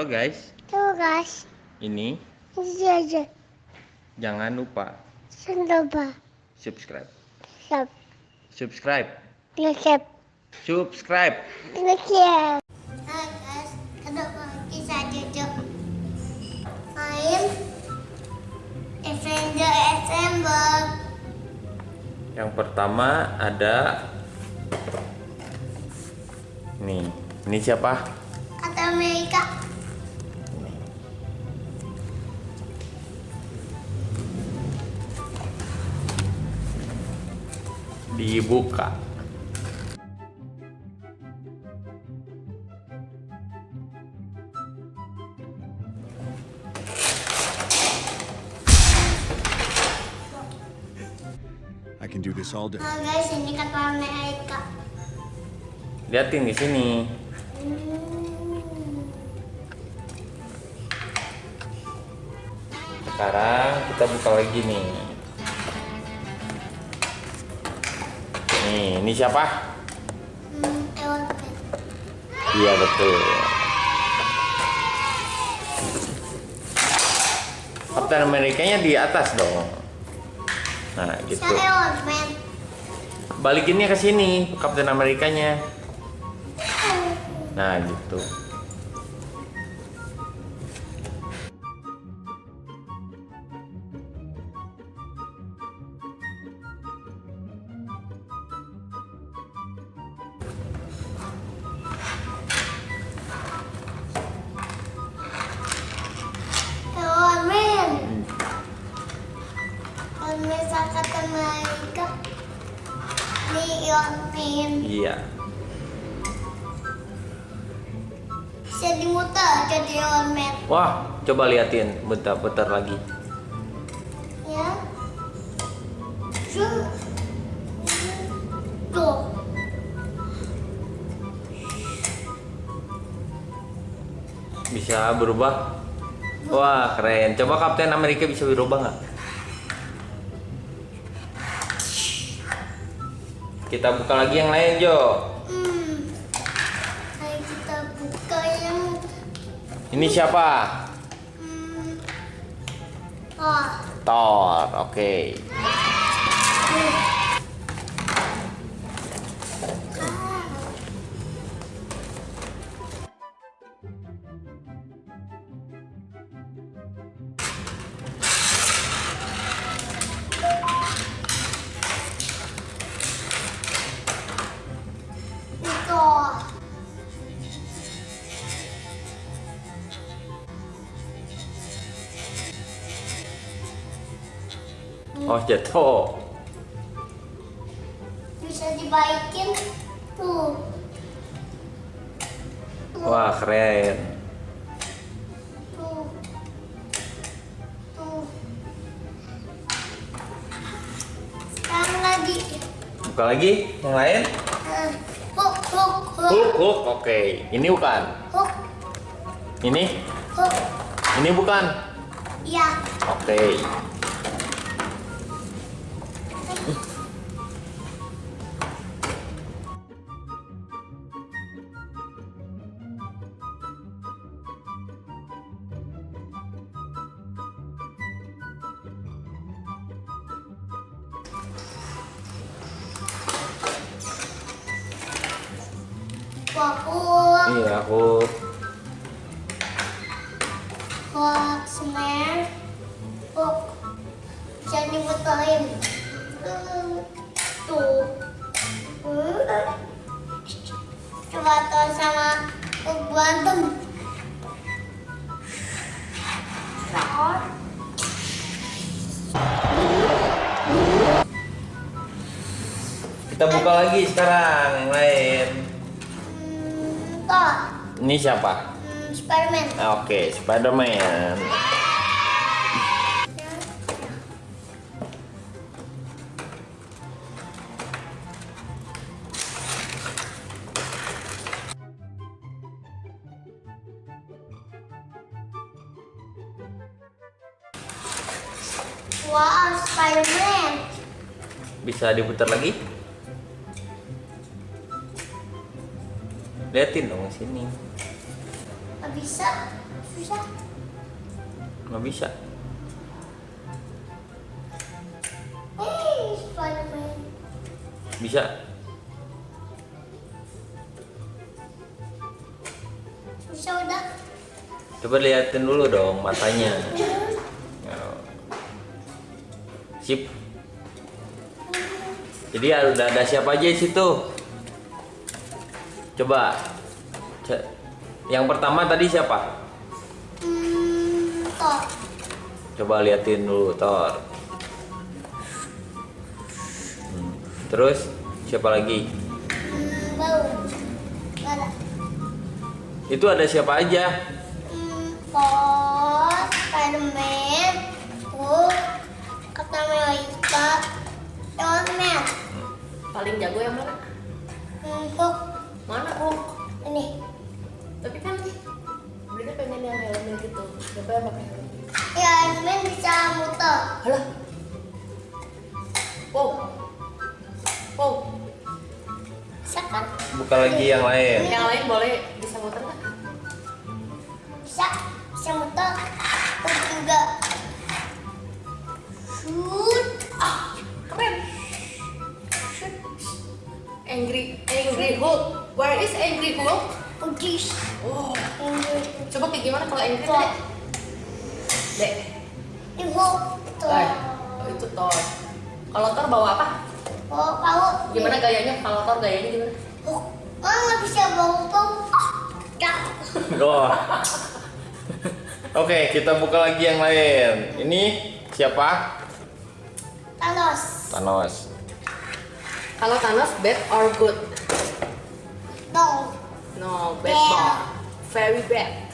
Halo guys, Tuh guys, ini ini aja. jangan lupa Sendoba. subscribe. Sub. Subscribe. Subscribe. Ngecep. Hai guys, kenapa kita duduk main Avenger Assemble. Yang pertama ada nih. Ini siapa? Kata Amerika. Dibuka. I can do this all day. Nah guys, ini kata Amerika. Liatin di sini. Hmm. Sekarang kita buka lagi nih. Nih, ini siapa? Hmm. Iya betul. Kapten Amerikanya di atas dong. Nah, gitu. Balikinnya ke sini, Kapten Amerikanya. Nah, gitu. Man. Iya. Bisa dimuter jadi Iron Man. Wah, coba liatin bentar-bentar lagi. Ya. Tuh. Bisa berubah? Wah, keren. Coba Kapten Amerika bisa berubah nggak? Kita buka lagi yang lain, Jo. Hmm. Ayo kita buka yang Ini siapa? hmm. Oh. Thor. Oke. Itu. Oh, jatuh. Bisa dibaikin. Tuh. Tuh. Wah, keren. Tuh. Tuh. Sekarang lagi. Buka lagi yang lain. Eh, Hook, hook, hook. Oke. Ini bukan. Hook, Ini? hook. Ini bukan. Iya. Oke. Hulk. hook, snare. Hook. Bisa diputerin. Tuh. Coba tuh sama hook berantem. Nah. Kita buka lagi sekarang yang lain. Thor. Ini siapa? Hmm, Spiderman. Oke, Spider-Man. Wow, Spider-Man. Bisa diputar lagi? Liatin dong sini. Nggak bisa. Bisa. Nggak bisa. Eh, Spiderman. Bisa. Bisa udah. Coba liatin dulu dong matanya. Ya. Sip. Jadi udah ada siapa aja di situ? Coba. Yang pertama tadi siapa? Hmm, toh. Coba liatin dulu Thor. Hmm. Terus siapa lagi? Hmm, bau. Itu ada siapa aja? Hmm, Thor, Spiderman, Hulk, Captain America, Iron Man. Paling jago yang mana? Hmm, Hulk. Mana Hulk? Ini. Tapi kan Bunda pengen yang helmnya gitu. Siapa yang pakai helm? Ya, Man bisa muter. Halah. Wow. Wow. Bisa kan? Buka lagi yang lain. Yang lain boleh bisa muter nggak? Bisa. Bisa muter. Hulk juga. Shoot. Ah, keren. Shit. Angry, Angry Hulk. Where is Angry Hulk? Udis. Oh, coba kayak gimana kalau Angry. Dek? Dek. Hulk. Oh, itu Thor. Kalau Thor bawa apa? Oh, tahu. Gimana gayanya? Kalau Thor gayanya gimana? Hulk. Oh, nggak bisa bau. Ya. Oh. Oke, kita buka lagi yang lain. Ini siapa? Thanos. Thanos. Kalau Thanos bad or good? Dong. No, bad Bad. boy. Very bad.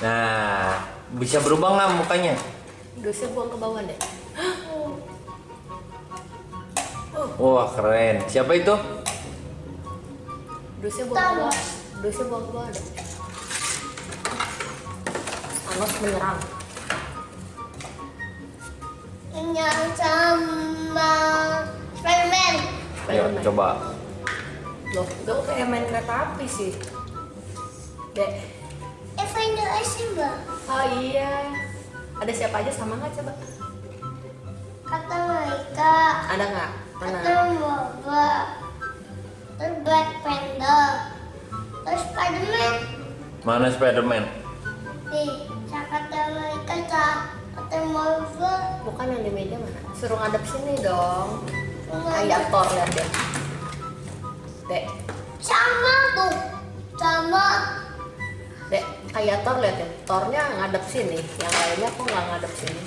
Nah, bisa berubah nggak mukanya? Dosnya buang ke bawah deh. Wah, keren. Siapa itu? Dosnya buang ke bawah. Dosnya buang ke bawah deh. Thanos menyerang. Yang sama Spiderman. Ayo, coba. Loh, gue kayak main kereta api sih. Dek. Avenger Assemble. Oh iya. Ada siapa aja sama nggak coba? Captain America. Ada nggak? Mana? Captain Marvel. Terus Black Panther. Terus Spiderman. Mana Spider-Man? Nih, America sa Captain Marvel. Bukan yang di meja mana? Suruh ngadep sini dong. Kayak ada. Thor lihat deh. Dek, Sama tuh. Sama. Kayak Thor lihat deh. Thornya ngadep sini, yang lainnya kok nggak ngadep sini?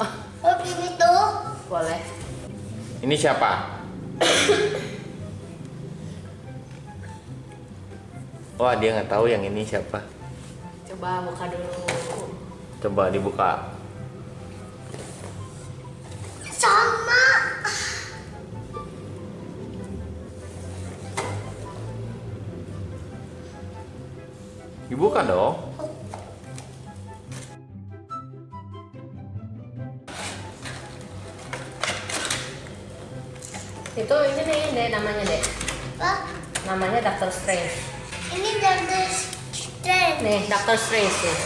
Oh, Oh, begitu. boleh. Ini siapa? Wah, dia nggak tahu yang ini siapa. Coba buka dulu. Coba dibuka. Dibuka dong. Itu ini nih, dek namanya dek. Apa? Namanya Doctor Strange. Ini Doctor Strange. Nih, Doctor Strange nih.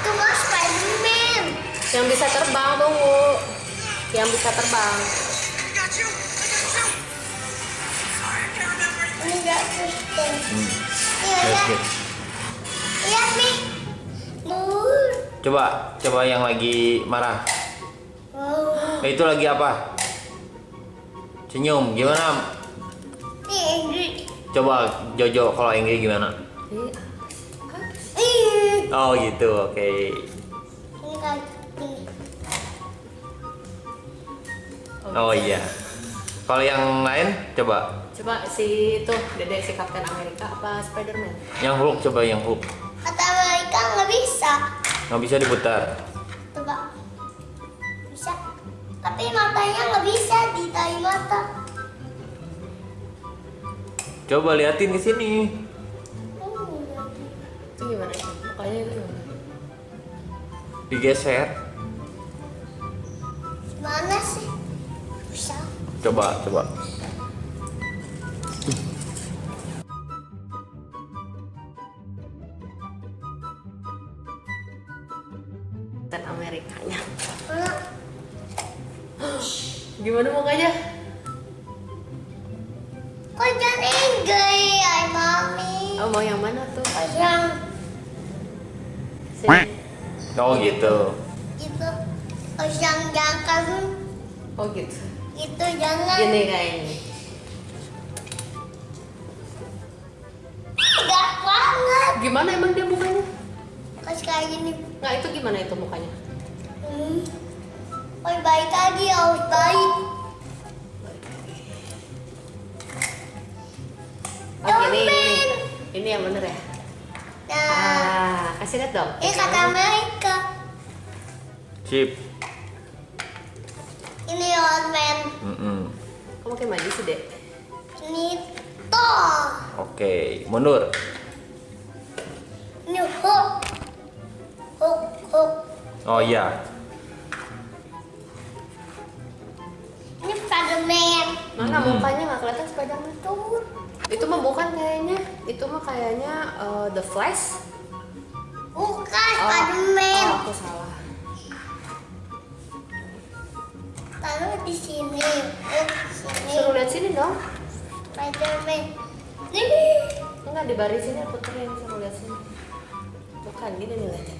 Itu mah Spiderman. Yang bisa terbang tunggu. Yang bisa terbang. Hmm. Iya, lihat. nih. Nur. Coba, coba yang lagi marah. Wow. Eh, itu lagi apa? Senyum, gimana? Coba Jojo kalau Ingrid gimana? Oh gitu, oke. Ini ini. Oh iya. Kalau yang lain coba. Coba si itu Dede si Kapten Amerika apa Spiderman? Yang Hulk coba yang Hulk. Kata mereka nggak bisa. Nggak bisa diputar. Coba. Bisa. Tapi matanya nggak bisa ditarik mata. Coba liatin ke sini. Hmm. Itu gimana itu? Mukanya itu gimana? Digeser. Gimana sih? Bisa. Coba, coba. Kapten Amerikanya. Mana? Gimana mukanya? Kok jadi gay, ay mami? Oh mau yang mana tuh? Kok yang Sini. Oh gitu. gitu? Kok yang jangan Oh gitu. gitu jangan? Gini kayaknya. Gimana emang dia mukanya? Kok kayak gini? Nggak itu gimana itu mukanya? Hmm. Oh baik lagi, harus baik. Oh gini, Domen. ini. Ini yang bener ya? Nah, Ah, kasih lihat dong. ini kata mereka. Chip. Ini Iron Man. Mm-mm. Kamu kayak maju sih, Dek. Ini Thor. Oke, mundur. Oh iya. Ini Spiderman. Mana Hmm. mukanya nggak kelihatan Spiderman tuh? Itu mah bukan kayaknya. Itu mah kayaknya eh, The Flash. Bukan Oh, Spiderman. oh, aku salah. Taruh di sini. Di sini. Suruh lihat sini dong. Spiderman. Ini. Enggak di baris sini aku puterin suruh lihat sini. Bukan gini nih lihatnya.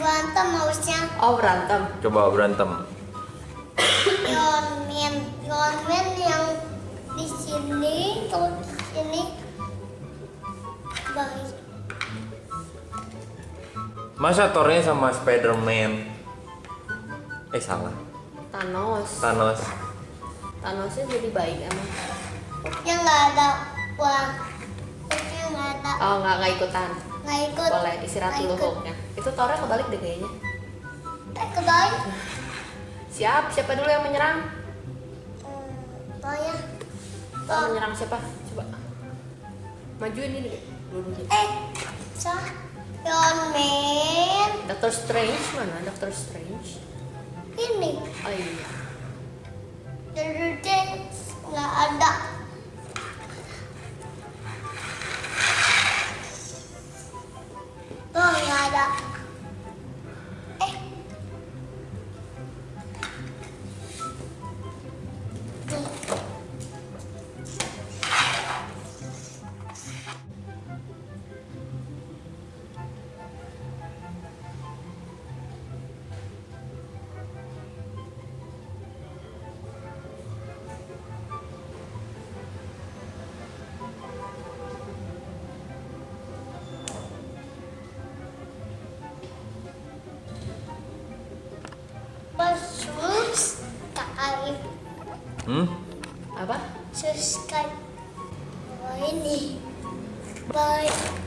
Berantem harusnya. Oh berantem. Coba berantem. Iron Man. Iron Man yang di sini. Terus di sini. Baik. Masa Thor-nya sama Spider-Man? Eh salah. Thanos. Thanos. Thanosnya jadi baik emang. Hulknya nggak ada Hulknya nggak. Oh nggak nggak ikutan. Nggak ikut. Boleh istirahat dulu. Hulknya. Itu Thornya kebalik deh kayaknya. Eh, kebalik. Siap, siapa dulu yang menyerang? Hmm, Thornya. Thor menyerang siapa? Coba. Majuin ini. Dulu Eh, sah. Iron Man. Doctor Strange mana? Doctor Strange. Ini. Oh iya. Dede nggak ada. Hmm? Apa? subscribe. Oh ini. Bye.